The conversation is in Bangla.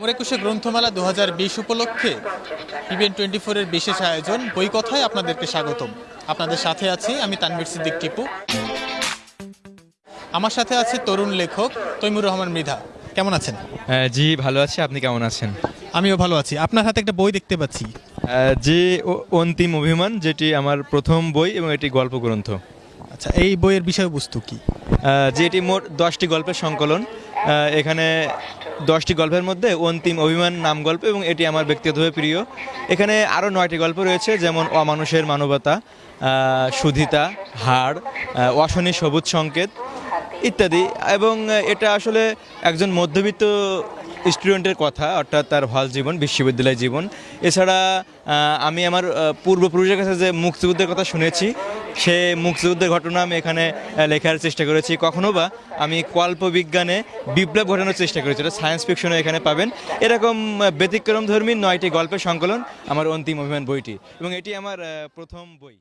মোর একুশে গ্রন্থমেলা দু হাজার বিশ উপলক্ষে ইভেন্ট টোয়েন্টি ফোরের বিশেষ আয়োজন। বই কথায় আপনাদেরকে স্বাগতম। আপনাদের সাথে আছি আমি তানভীর সিদ্দিক টিপু। আমার সাথে আছে তরুণ লেখক তৈমুর রহমান মৃধা। কেমন আছেন? জি ভালো আছি। আপনি কেমন আছেন? আমিও ভালো আছি। আপনার হাতে একটা বই দেখতে পাচ্ছি। জি ও- অন্তিম অভিমান যেটি আমার প্রথম বই এবং এটি গল্প গ্রন্থ আচ্ছা এই বইয়ের বিষয়বস্তু কি? যে এটি মোট দশটি গল্পের সংকলন। এখানে দশটি গল্পের মধ্যে অন্তিম অভিমান নাম গল্প এবং এটি আমার ব্যক্তিগতভাবে প্রিয়। এখানে আরও নয়টি গল্প রয়েছে, যেমন অমানুষের মানবতা সুধিতা, হাড় অশনি সবুজ সংকেত ইত্যাদি এবং এটা আসলে একজন মধ্যবিত্ত স্টুডেন্টের কথা অর্থাৎ তার হল জীবন বিশ্ববিদ্যালয় জীবন। এছাড়া আমি আমার পূর্বপুরুষের কাছে যে মুক্তিযুদ্ধের কথা শুনেছি সে মুক্তিযুদ্ধের ঘটনা আমি এখানে লেখার চেষ্টা করেছি। কখনো বা আমি কল্প বিজ্ঞানে বিপ্লব ঘটানোর চেষ্টা করেছি। এটা সায়েন্স ফিকশনে এখানে পাবেন। এরকম আহ, ব্যতিক্রম ধর্মী নয়টি গল্পের সংকলন আমার অন্তিম অভিমান বইটি। এবং এটি আমার প্রথম বই।